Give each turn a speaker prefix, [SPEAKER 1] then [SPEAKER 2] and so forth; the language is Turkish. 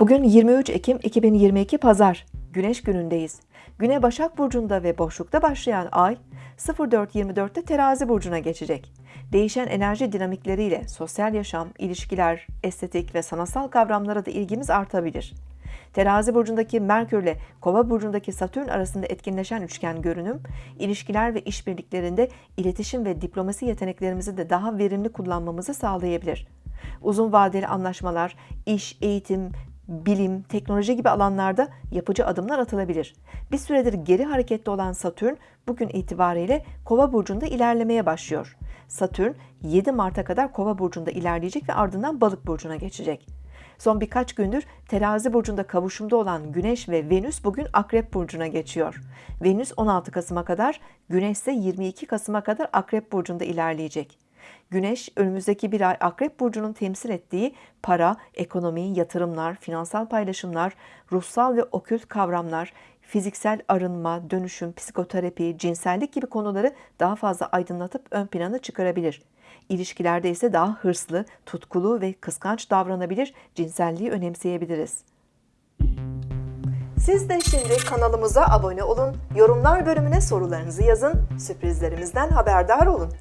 [SPEAKER 1] Bugün 23 Ekim 2022 Pazar, Güneş günündeyiz. Güne Başak Burcu'nda ve boşlukta başlayan ay 04.24'te Terazi Burcu'na geçecek. Değişen enerji dinamikleriyle sosyal yaşam, ilişkiler, estetik ve sanatsal kavramlara da ilgimiz artabilir. Terazi burcundaki Merkür ile Kova burcundaki Satürn arasında etkinleşen üçgen görünüm, ilişkiler ve işbirliklerinde iletişim ve diplomasi yeteneklerimizi de daha verimli kullanmamızı sağlayabilir. Uzun vadeli anlaşmalar, iş, eğitim, bilim, teknoloji gibi alanlarda yapıcı adımlar atılabilir. Bir süredir geri hareketli olan Satürn bugün itibariyle Kova burcunda ilerlemeye başlıyor. Satürn 7 Mart'a kadar Kova burcunda ilerleyecek ve ardından Balık burcuna geçecek. Son birkaç gündür Terazi burcunda kavuşumda olan Güneş ve Venüs bugün Akrep burcuna geçiyor. Venüs 16 Kasım'a kadar, Güneş ise 22 Kasım'a kadar Akrep burcunda ilerleyecek. Güneş önümüzdeki bir ay Akrep burcunun temsil ettiği para, ekonomi, yatırımlar, finansal paylaşımlar, ruhsal ve okült kavramlar, fiziksel arınma, dönüşüm, psikoterapi, cinsellik gibi konuları daha fazla aydınlatıp ön plana çıkarabilir. İlişkilerde ise daha hırslı, tutkulu ve kıskanç davranabilir, cinselliği önemseyebiliriz. Siz de şimdi kanalımıza abone olun, yorumlar bölümüne sorularınızı yazın, sürprizlerimizden haberdar olun.